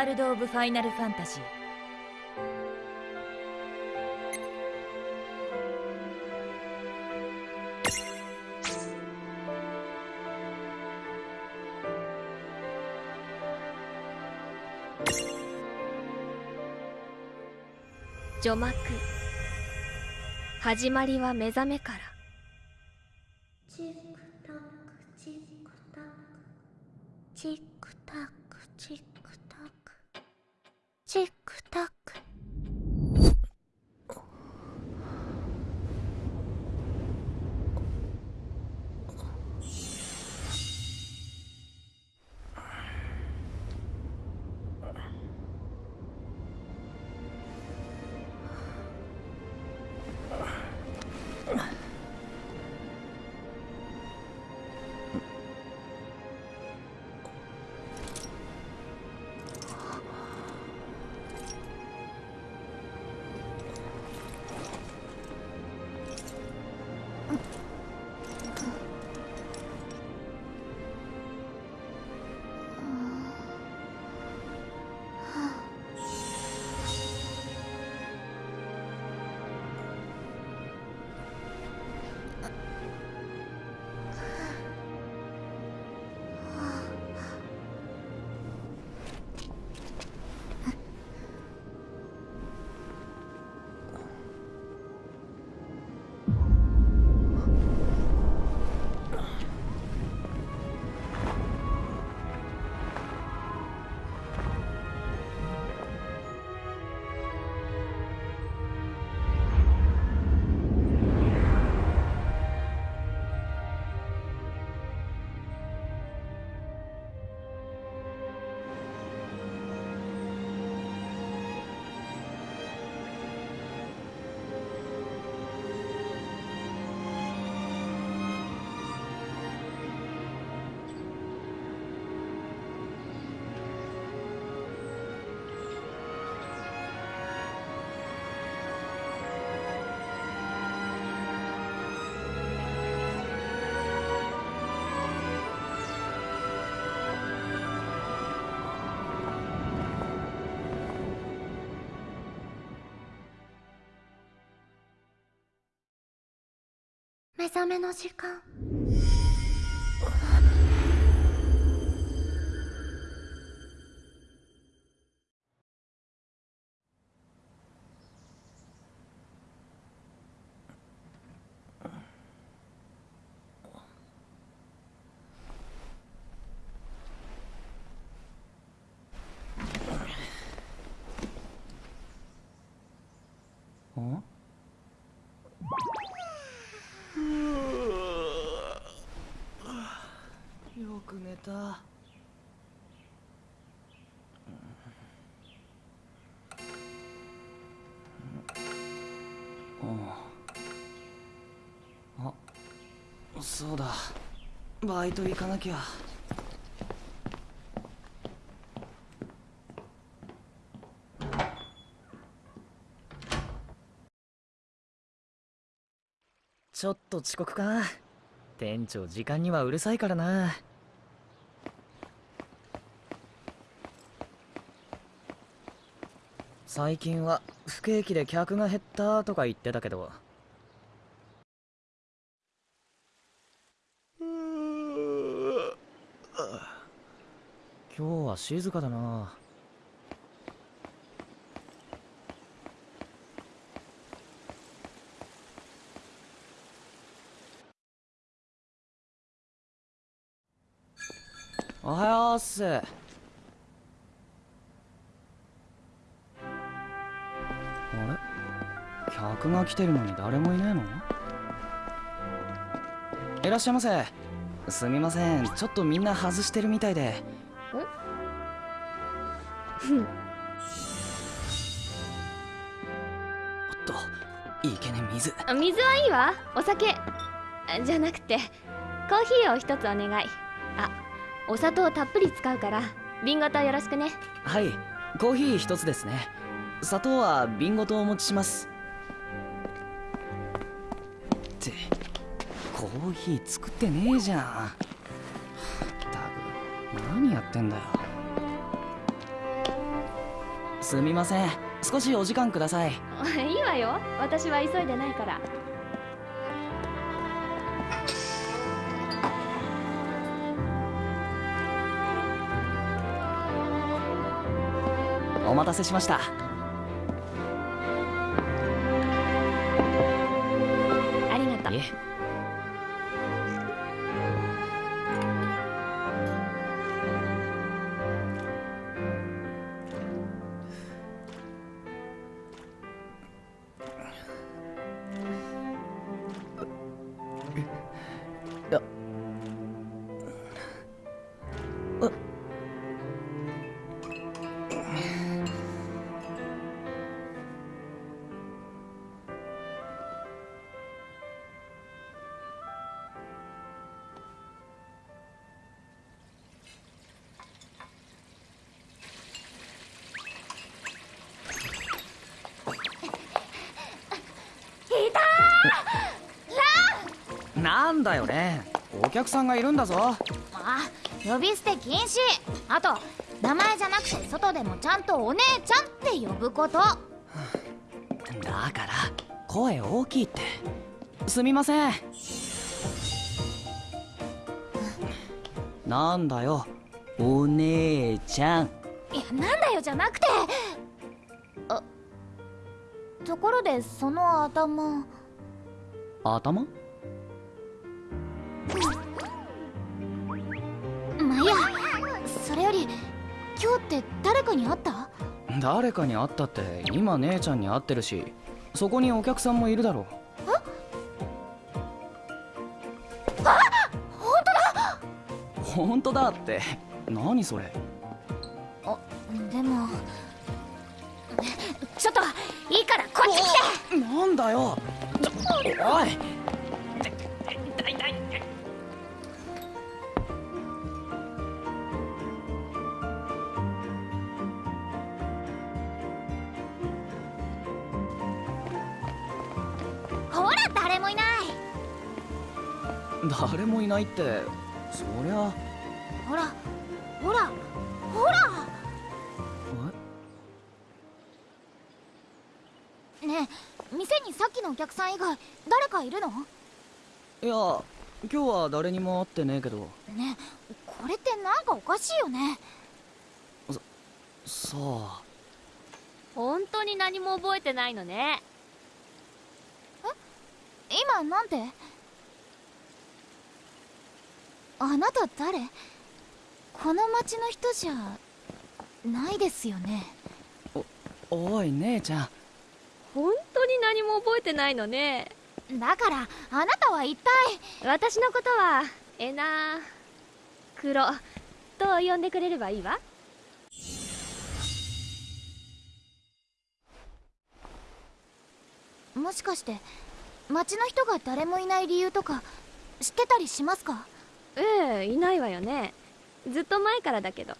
ワールド・オブ・ファイナル・ファンタジー。除幕。始まりは目覚めから。チックタックチックタック。チック目覚めの時間。そうだ。バイト行かなきゃ。ちょっと遅刻か。店長時間にはうるさいからな。最近は不景気で客が減ったとか言ってたけど。今日は静かだな。おはようっす。あれ？客が来てるのに誰もいねえの？いらっしゃいませ。すみません。ちょっとみんな外してるみたいで。おっといけね水。あ水はいいわ。お酒。あじゃなくてコーヒーを一つお願い。あお砂糖たっぷり使うから瓶ごとよろしくね。はいコーヒー一つですね。砂糖は瓶ごとお持ちします。ってコーヒー作ってねえじゃん。ったく何やってんだよすみません。少しお時間ください。いいわよ。私は急いでないから。お待たせしました。ありがとうなんだよね。お客さんがいるんだぞ。あ呼び捨て禁止。あと名前じゃなくて外でもちゃんとお姉ちゃんって呼ぶこと。だから声大きいって。すみません。なんだよお姉ちゃん。いやなんだよじゃなくて。あところでその頭。頭？かに会った？誰かに会ったって今姉ちゃんに会ってるしそこにお客さんもいるだろ本当だ！って。何それ？でもちょっといいからこっち来て！なんだよ！おいもいないって。そりゃ。ほらほらほら。ねえ店にさっきのお客さん以外誰かいるの？えいや今日は誰にも会ってねえけど。ねえこれってなんかおかしいよね。さあ。本当に何も覚えてないのね。今なんて？あなた誰？この町の人じゃないですよね？おい姉ちゃん。本当に何も覚えてないのね。だからあなたは一体？私のことはエナクロと呼んでくれればいいわ？もしかして町の人が誰もいない理由とか知ってたりしますか？ええいないわよね。ずっと前からだけど。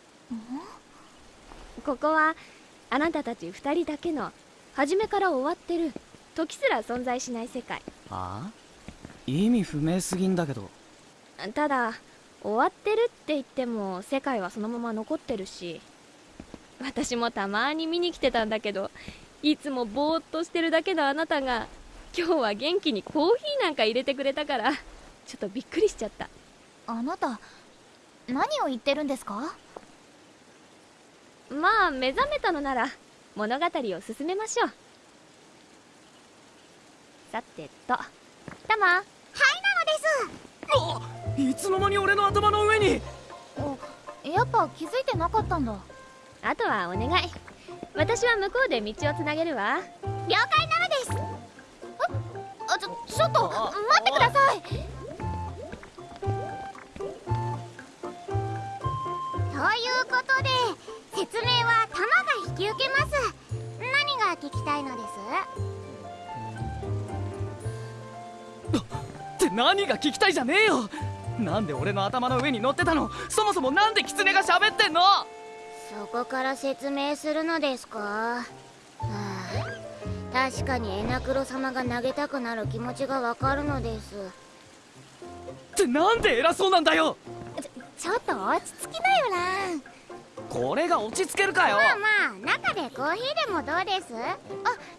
ここはあなたたち二人だけの初めから終わってる。時すら存在しない世界。あ？意味不明すぎんだけど。ただ終わってるって言っても世界はそのまま残ってるし。私もたまに見に来てたんだけどいつもぼーっとしてるだけのあなたが今日は元気にコーヒーなんか入れてくれたからちょっとびっくりしちゃったあなた何を言ってるんですか？まあ目覚めたのなら物語を進めましょう。さてとタマ。いつの間に俺の頭の上に。おやっぱ気づいてなかったんだ。あとはお願い。私は向こうで道をつなげるわ。了解なのです。あちょちょっと待ってくださいことで説明はタマが引き受けます。何が聞きたいのです？って何が聞きたいじゃねえよ。なんで俺の頭の上に乗ってたの？そもそもなんでキツネが喋ってんの？そこから説明するのですか？はあ確かにエナクロ様が投げたくなる気持ちがわかるのです。ってなんで偉そうなんだよちょっと落ち着きなよラン。これが落ち着けるかよ。まあまあ中でコーヒーでもどうです？あ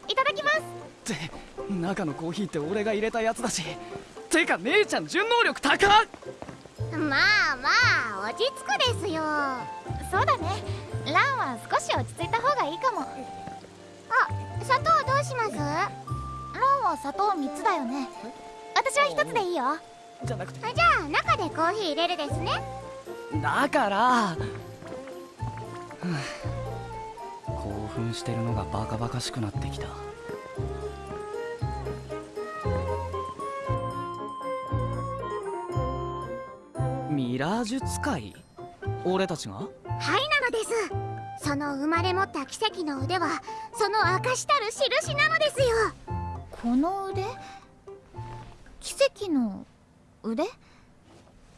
いただきます。って中のコーヒーって俺が入れたやつだし。てか姉ちゃん順応力高っ！まあまあ落ち着くですよ。そうだね。ランは少し落ち着いた方がいいかも。あ砂糖どうします？ランは砂糖3つだよね。私は1つでいいよ。じゃなくて。あじゃあ中でコーヒー入れるですねだから。興奮してるのがバカバカしくなってきた。ミラージュ使い？俺たちが？はいなのです。その生まれ持った奇跡の腕はその証たる印なのですよ。この腕？奇跡の腕？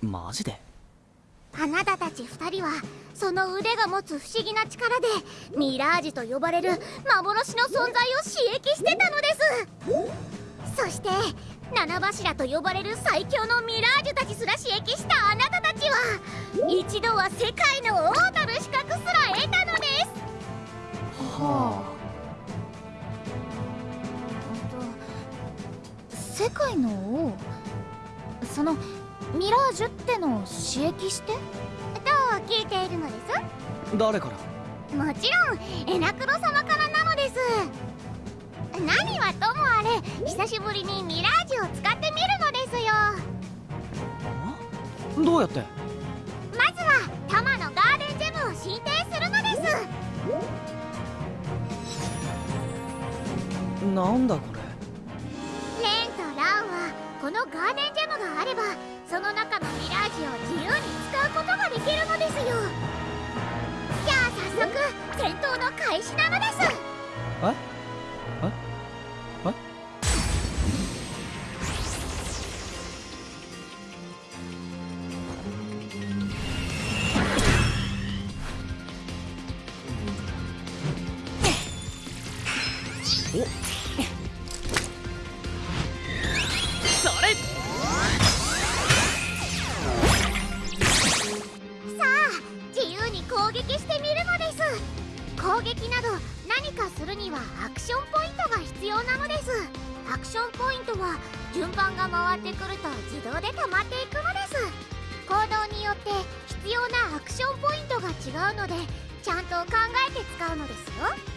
マジで？あなたたち2人はその腕が持つ不思議な力でミラージュと呼ばれる幻の存在を刺激してたのです。そして七柱と呼ばれる最強のミラージュたちすら刺激したあなたたちは一度は世界の王なる資格すら得たのです。は世界の王？そのミラージュってのを刺激して？と聞いているのです。あ誰から？もちろんエナクロ様からなのです。何はともあれ久しぶりにミラージュを使ってみるのですよ。どうやって？まずはタマのガーデンジェムを進呈するのです。なんだこれ？レンとランはこのガーデンジェムがあればその中のミラージュを自由に使うことができるのですよ。じゃあ早速戦闘の開始なのです。え？まっていくのです。行動によって必要なアクションポイントが違うのでちゃんと考えて使うのですよ。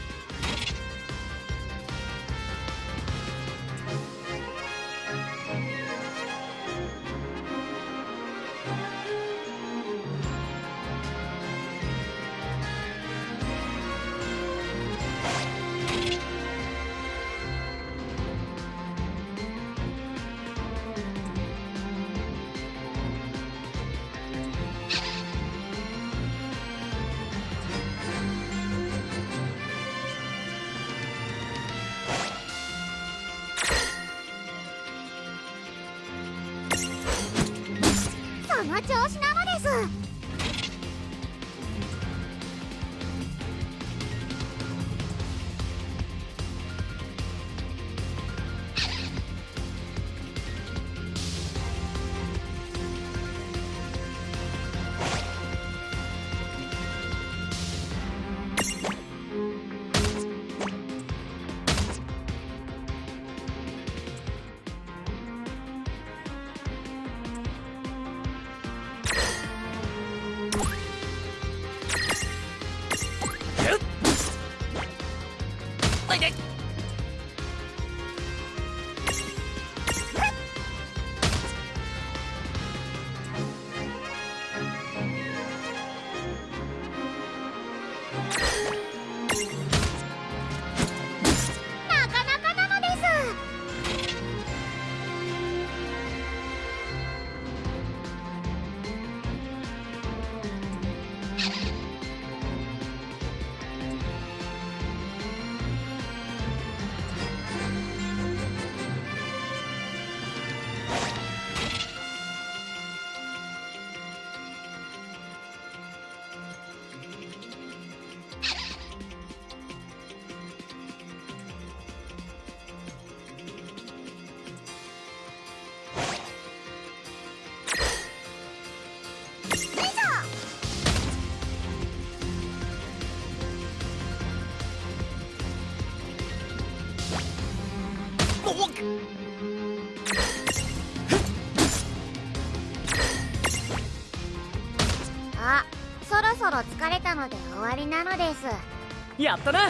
なのです。やったな。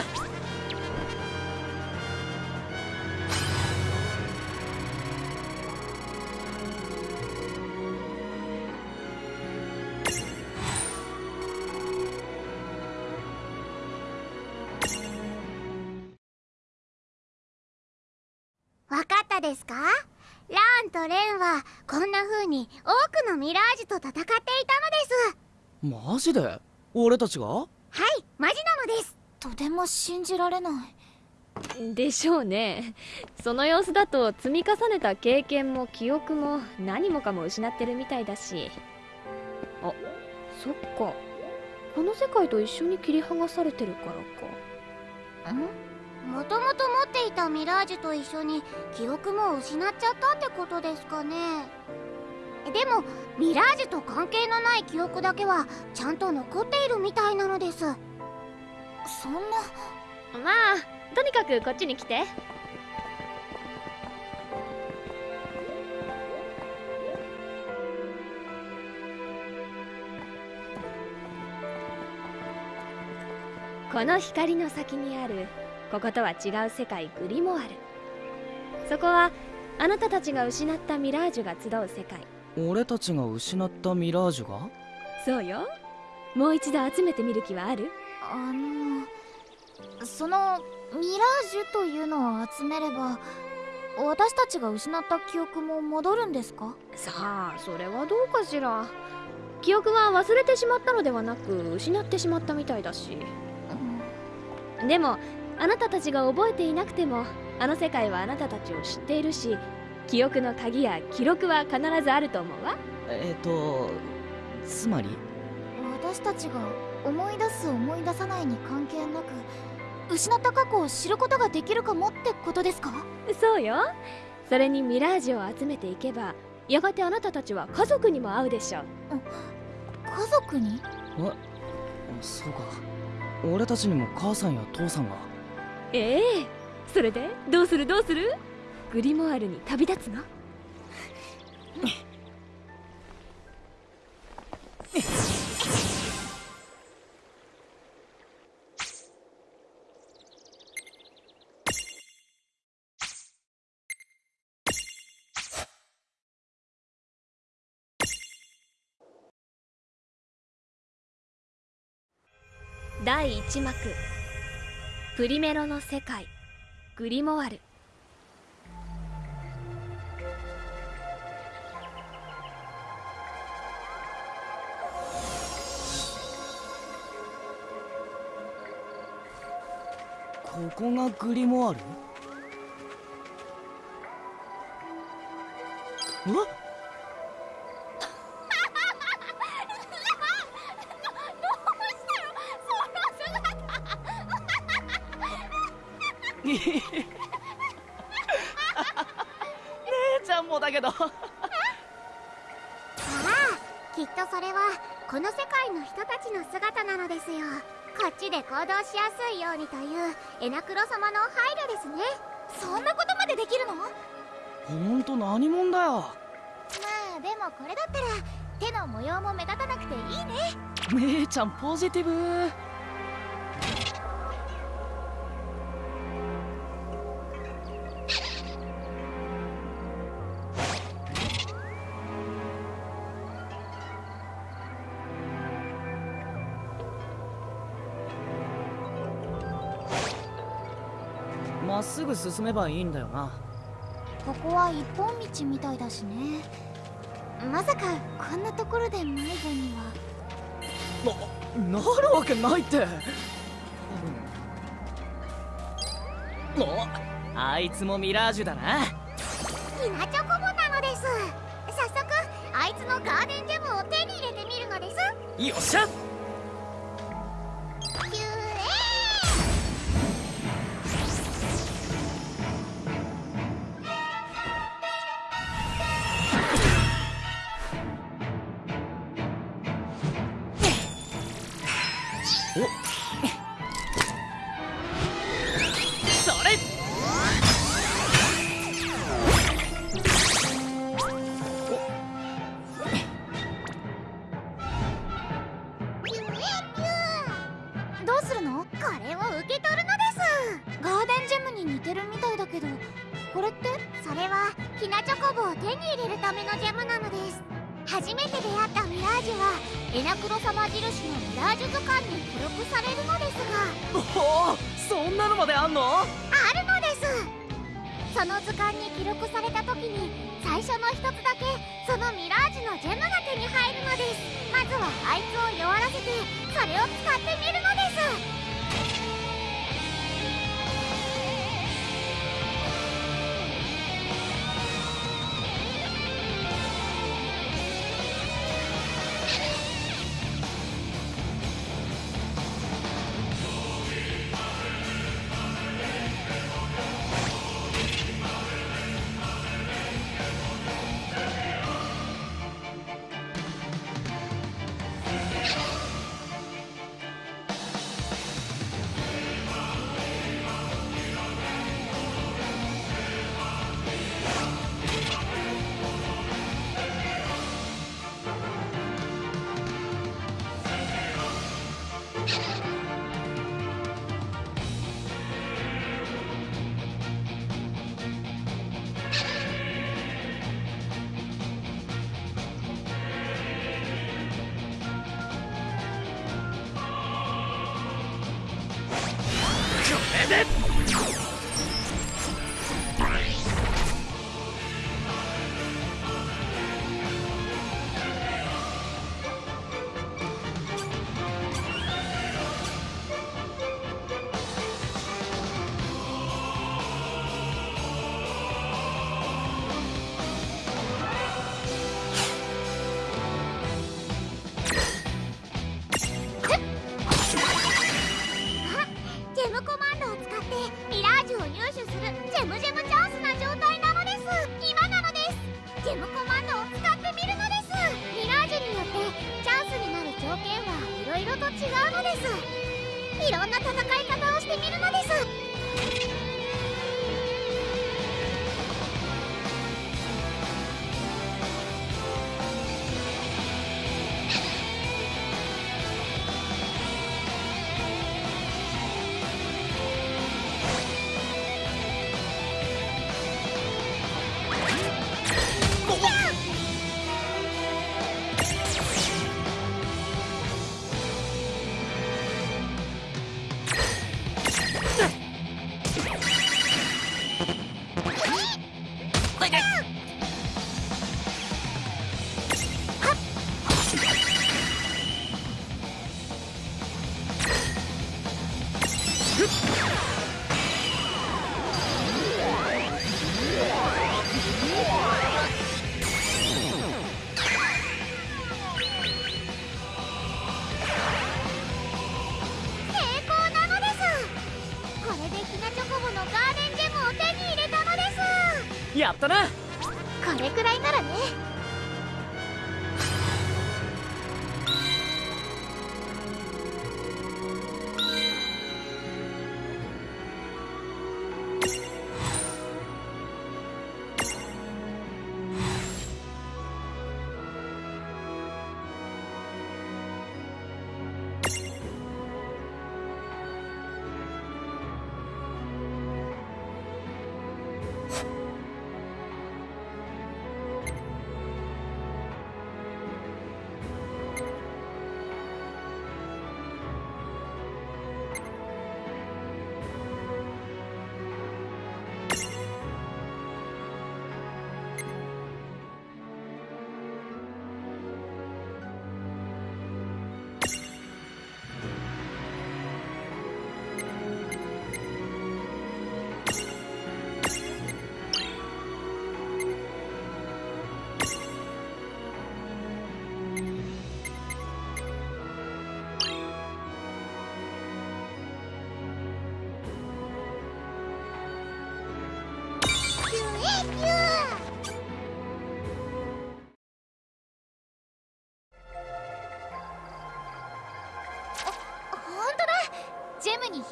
わかったですか？ラーンとレンはこんな風に多くのミラージュと戦っていたのです。マジで？俺たちが？はいマジなのです。とても信じられない。でしょうね。その様子だと積み重ねた経験も記憶も何もかも失ってるみたいだし。あそっか。この世界と一緒に切り剥がされてるからか。ん？もともと持っていたミラージュと一緒に記憶も失っちゃったってことですかねでもミラージュと関係のない記憶だけはちゃんと残っているみたいなのです。そんな。まあとにかくこっちに来て。この光の先にあるこことは違う世界グリモワル。そこはあなたたちが失ったミラージュが集う世界。俺たちが失ったミラージュが？そうよ。もう一度集めてみる気はある？あのそのミラージュというのを集めれば私たちが失った記憶も戻るんですか？さあそれはどうかしら。記憶は忘れてしまったのではなく失ってしまったみたいだし。でもあなたたちが覚えていなくてもあの世界はあなたたちを知っているし記憶の鍵や記録は必ずあると思うわ。えっ、とつまり？私たちが思い出す思い出さないに関係なく失った過去を知ることができるかもってことですか？そうよ。それにミラージュを集めていけばやがてあなたたちは家族にも会うでしょう。家族に？えそうか。俺たちにも母さんや父さんが。ええ。それで？どうする？どうする？グリモワルに旅立つの？第1幕。プリメロの世界。グリモワル。ここがグリモワルえ姉ちゃんもだけど。ああきっとそれはこの世界の人たちの姿なのですよ。こっちで行動しやすいようにというエナクロ様の配慮ですね。そんなことまでできるの？まほんと何者だよ。あでもこれだったら手の模様も目立たなくていいね。姉ちゃんポジティブすぐ進めばいいんだよな。ここは一本道みたいだしね。まさかこんなところで迷子には。ななるわけないって。おあいつもミラージュだな。ひなチョコボなのです。早速あいつのガーデンジェムを手に入れてみるのです。よっしゃそ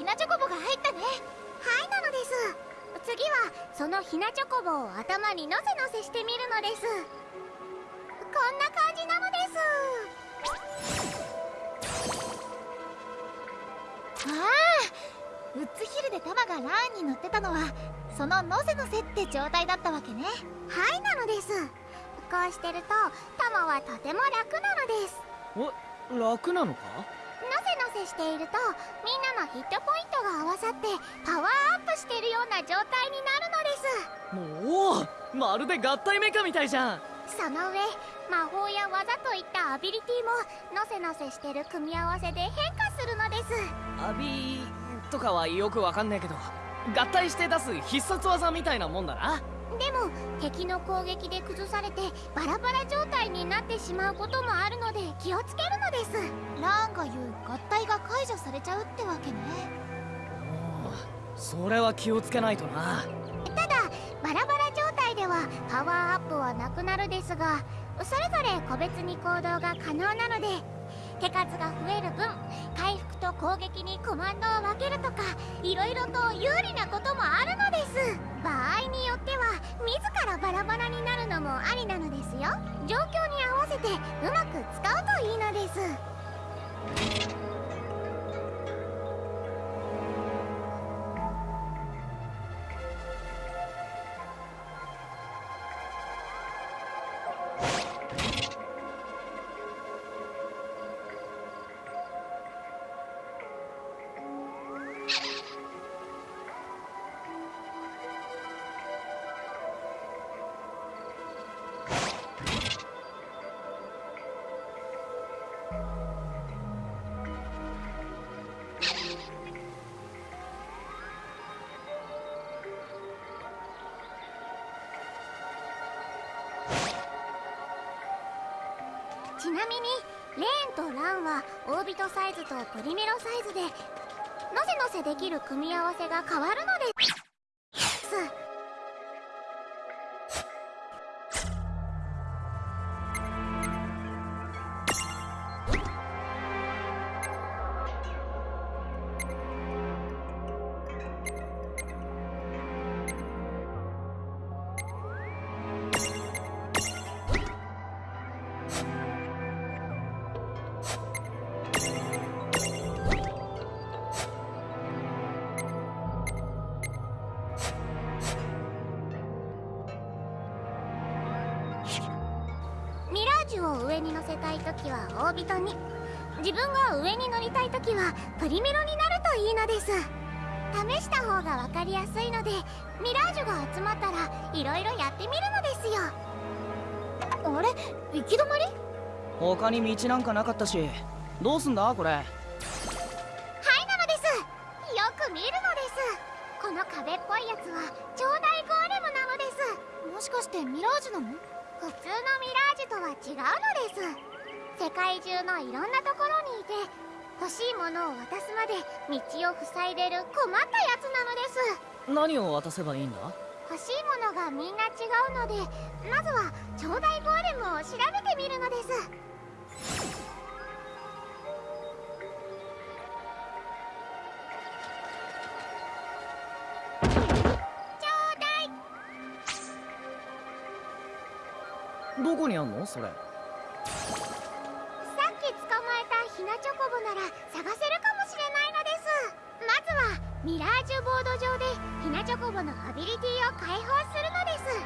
なチョコボが入ったね。はいなのです。次はそのひなチョコボを頭にのせのせしてみるのです。こんな感じなのです。ああウッズヒルで玉がラーンに乗ってたのはそののせのせって状態だったわけね。はいなのです。こうしてると玉はとても楽なのです。え楽なのか？せしているとみんなのヒットポイントが合わさってパワーアップしてるような状態になるのです。もうまるで合体メカみたいじゃん。その上魔法や技といったアビリティものせのせしてる組み合わせで変化するのです。アビとかはよくわかんねえけど合体して出す必殺技みたいなもんだなでも敵の攻撃で崩されてバラバラ状態になってしまうこともあるので気をつけるのです。ラーンが言う合体が解除されちゃうってわけね。それは気をつけないとな。ただバラバラ状態ではパワーアップはなくなるですがそれぞれ個別に行動が可能なので手数が増える分回復と攻撃にコマンドを分けるとかいろいろと有利なこともあるのです。場合によっては自らバラバラになるのもありなのですよ。状況に合わせてうまく使うといいのです。ちなみにレーンとランはオービトサイズとポリメロサイズでのせのせできる組み合わせが変わるのです。道なんかなかったしどうすんだこれ？はいなのです。よく見るのです。この壁っぽいやつは超大ゴーレムなのです。もしかしてミラージュなの？普通のミラージュとは違うのです。世界中のいろんなところにいて欲しいものを渡すまで道を塞いでる困ったやつなのです。何を渡せばいいんだ？欲しいものがみんな違うのでまずは超大ゴーレムを調べてみるのですどこにあんの？それ。さっき捕まえたひなチョコボなら探せるかもしれないのです。まずはミラージュボード上でひなチョコボのアビリティを解放するのです。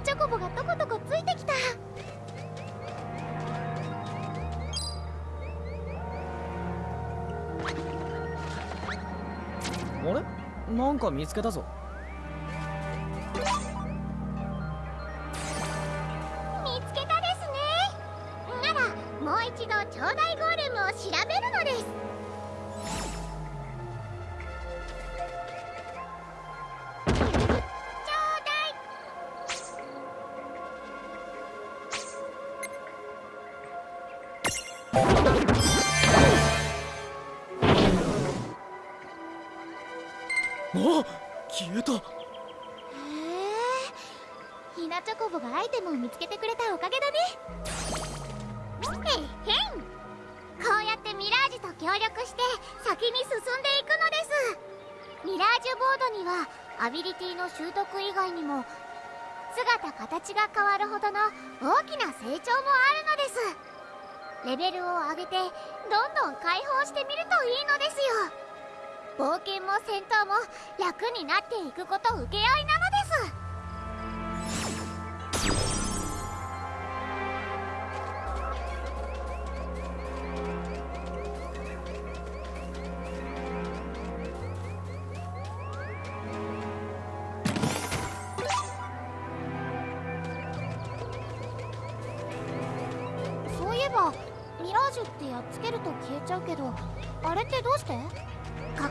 ナチョコボがとことこついてきた。あれ？なんか見つけたぞ。見つけたですね。ならもう一度超大ゴーレムを調べるのですビリティの習得以外にも姿形が変わるほどの大きな成長もあるのです。レベルを上げてどんどん解放してみるといいのですよ。冒険も戦闘も楽になっていくこと請け合いな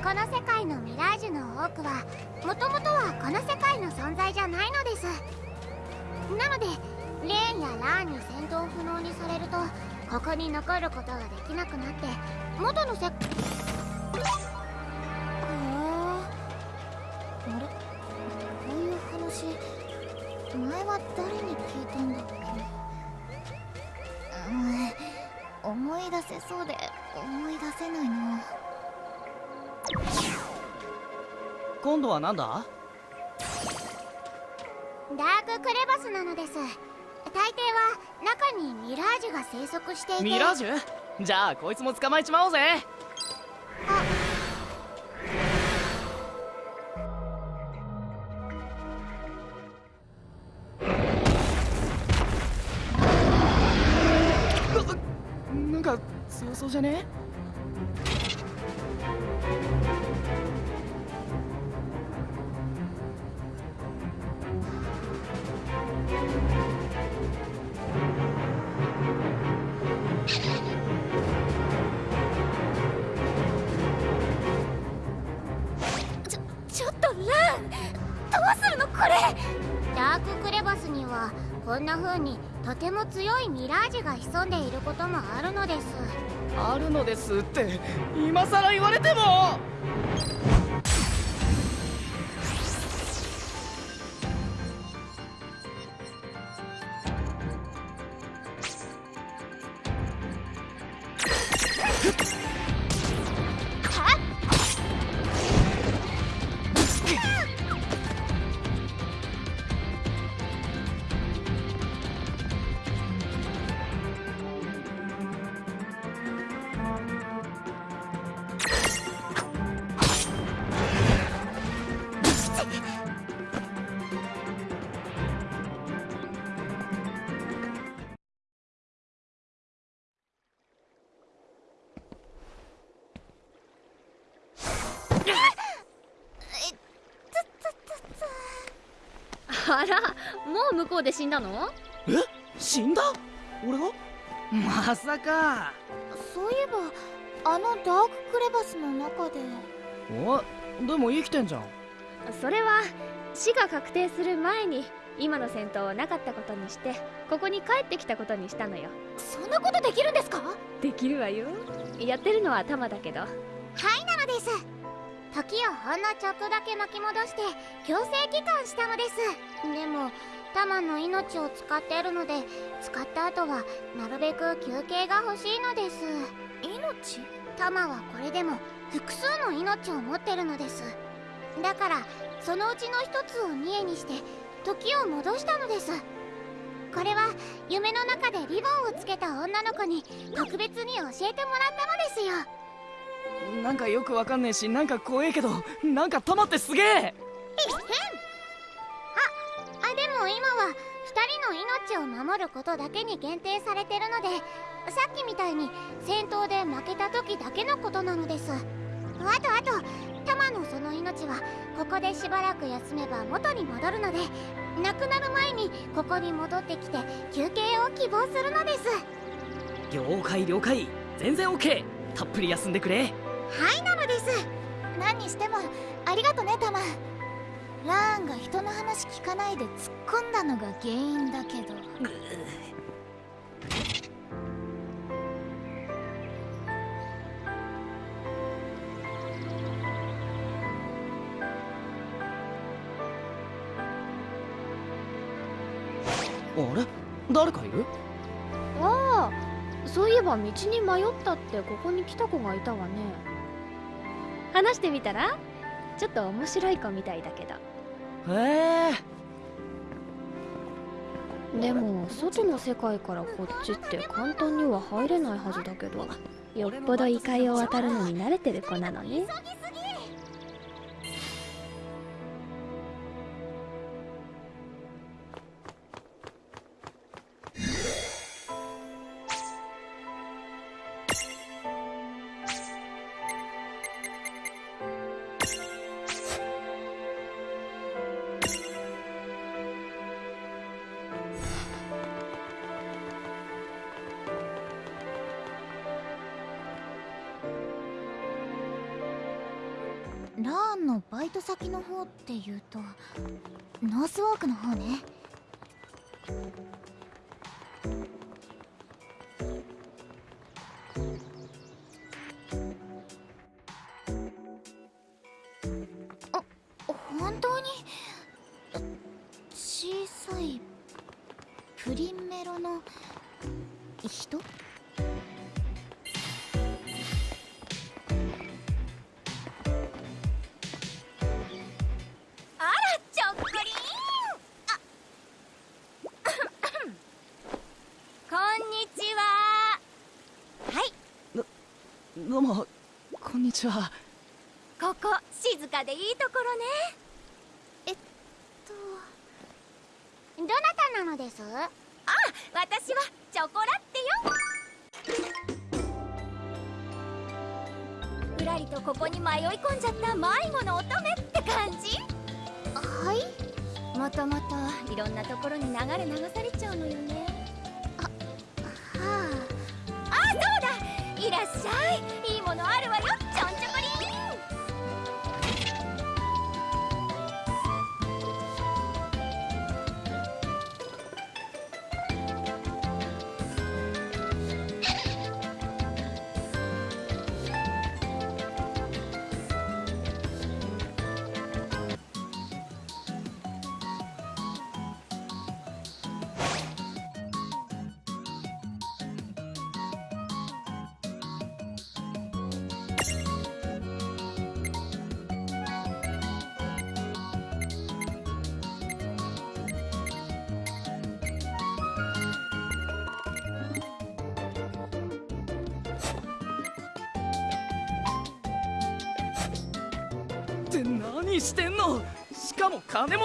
この世界のミラージュの多くはもともとはこの世界の存在じゃないのです。なのでレーンやラーンに戦闘不能にされるとここに残ることができなくなって元の世へえあれ？こういう話前は誰に聞いたんだっけ？うん。思い出せそうで思い出せないな。今度はなんだ？ダーククレバスなのです。大抵は中にミラージュが生息していて。ミラージュ？じゃあこいつも捕まえちまおうぜ。うなんか強そうじゃね？ても強いミラージュが潜んでいることもあるのです。あるのですって今さら言われても。もう向こうで死んだの？え？死んだ？俺が？まさか。そういえばあのダーククレバスの中で。お？でも生きてんじゃん。それは死が確定する前に今の戦闘をなかったことにしてここに帰ってきたことにしたのよ。そんなことできるんですか？できるわよ。やってるのはタマだけど。はいなのです時をほんのちょっとだけ巻き戻して強制帰還したのです。でもタマの命を使っているので使った後はなるべく休憩が欲しいのです。命？タマはこれでも複数の命を持ってるのです。だからそのうちの一つをニエにして時を戻したのです。これは夢の中でリボンをつけた女の子に特別に教えてもらったのですよなんかよくわかんねえしなんか怖えけどなんか玉ってすげえ！あでも今は2人の命を守ることだけに限定されてるのでさっきみたいに戦闘で負けた時だけのことなのです。あとあとタマのその命はここでしばらく休めば元に戻るので亡くなる前にここに戻ってきて休憩を希望するのです。了解了解。全然 OK たっぷり休んでくれはいなのです。何にしてもありがとねタマ。ラーンが人の話聞かないで突っ込んだのが原因だけど。あれ？誰かいる？ああそういえば道に迷ったってここに来た子がいたわね話してみたら？ちょっと面白い子みたいだけど。へえ。でも外の世界からこっちって簡単には入れないはずだけど。よっぽど異界を渡るのに慣れてる子なのね。の方っていうとノースウォークの方ね。どうもこんにちは。ここ静かでいいところね。えっとどなたなのです？あ私はチョコラッテよ。ふらりとここに迷い込んじゃった迷子の乙女って感じ。はい。もともといろんなところに流れ流されちゃうのよねいらっしゃい。いいものあるわよ。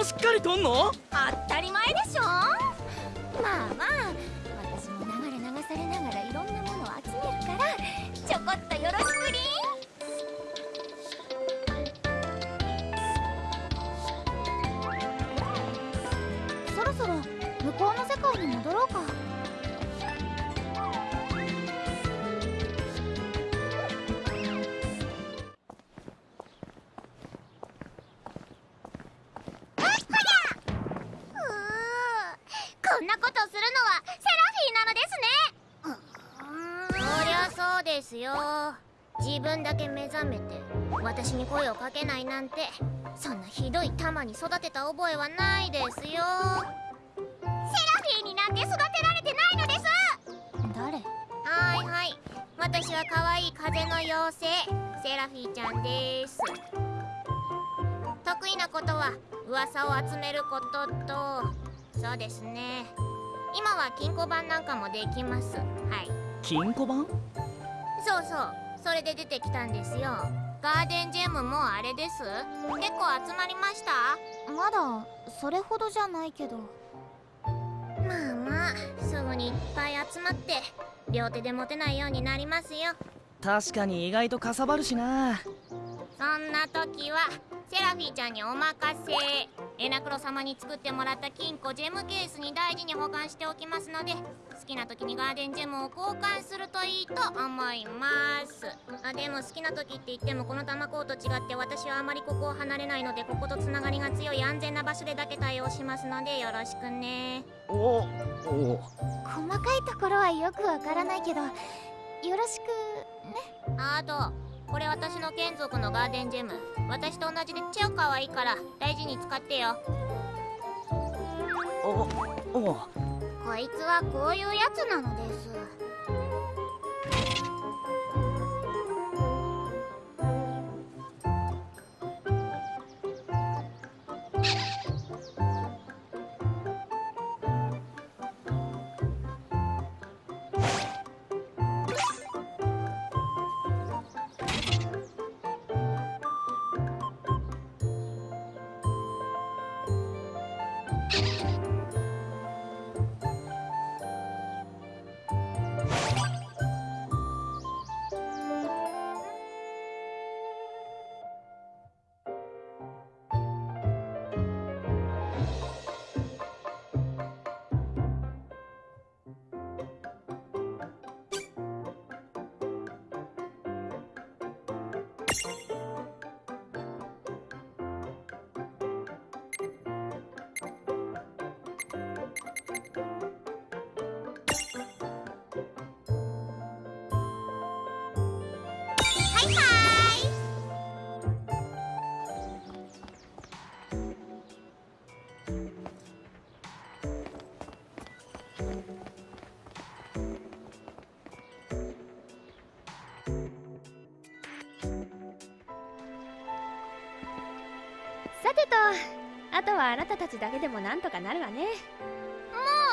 もしっかりとんの？当たり前でしょ。まあまあ私も流れ流されながらいろんなものを集めるからちょこっとよろし声をかけないなんてそんなひどい玉に育てた覚えはないですよ。セラフィーになんて育てられてないのです。誰？はいはい。私は可愛い風の妖精セラフィーちゃんです。得意なことは噂を集めることとそうですね。今は金庫番なんかもできます。はい。金庫番？そうそう。それで出てきたんですよガーデンジェムもあれです。結構集まりました？まだそれほどじゃないけど。すぐにいっぱい集まって両手で持てないようになりますよ。確かに意外とかさばるしなそんな時はセラフィーちゃんにお任せ。エナクロ様に作ってもらった金庫ジェムケースに大事に保管しておきますので好きな時にガーデンジェムを交換するといいと思います。あでも好きな時って言ってもこの玉港と違って私はあまりここを離れないのでこことつながりが強い安全な場所でだけ対応しますのでよろしくね。おお。細かいところはよくわからないけどよろしくね。あとこれ私の眷属のガーデンジェム。私と同じで超可愛いから。大事に使ってよ。おおこいつはこういうやつなのですあとはあなたたちだけでもなんとかなるわね。もう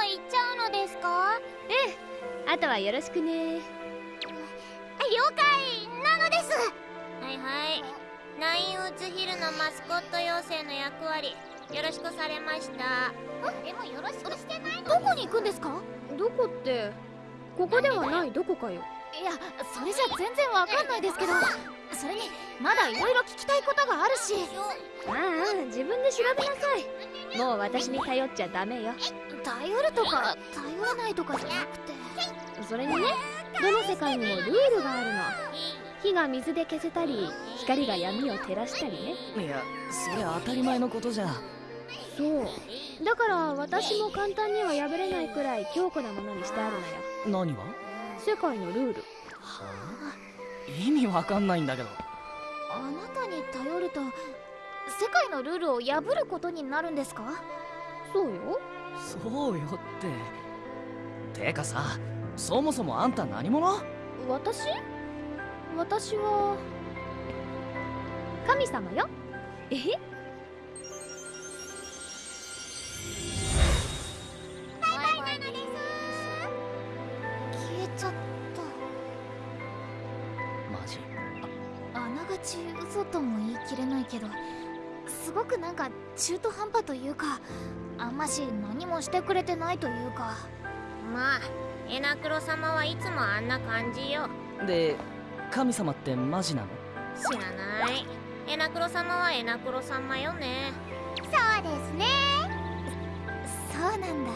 行っちゃうのですか？あとはよろしくね。了解なのです。はいはい。ナインウッズヒルのマスコット妖精の役割よろしくされました。でもよろしくしてないどこに行くんですか？どこって？ここではない。どこかよ。いやそれじゃ全然わかんないですけど。それにまだいろいろ聞きたいことがあるし。ああ自分で調べなさい。もう私に頼っちゃダメよ。頼るとか頼らないとかじゃなくて。それにねどの世界にもルールがあるの。火が水で消せたり光が闇を照らしたりね。いやそれ当たり前のことじゃ。そう。だから私も簡単には破れないくらい強固なものにしてあるのよ。何が？世界のルール。意味わかんないんだけどあなたに頼ると世界のルールを破ることになるんですか？そうよ。そうよって。てかさそもそもあんた何者？私？私は神様よ。え？けどすごくなんか中途半端というかあんまし何もしてくれてないというか。まあエナクロ様はいつもあんな感じよ。で神様ってマジなの？知らない。エナクロ様はエナクロ様よね。そうですね。そうなんだ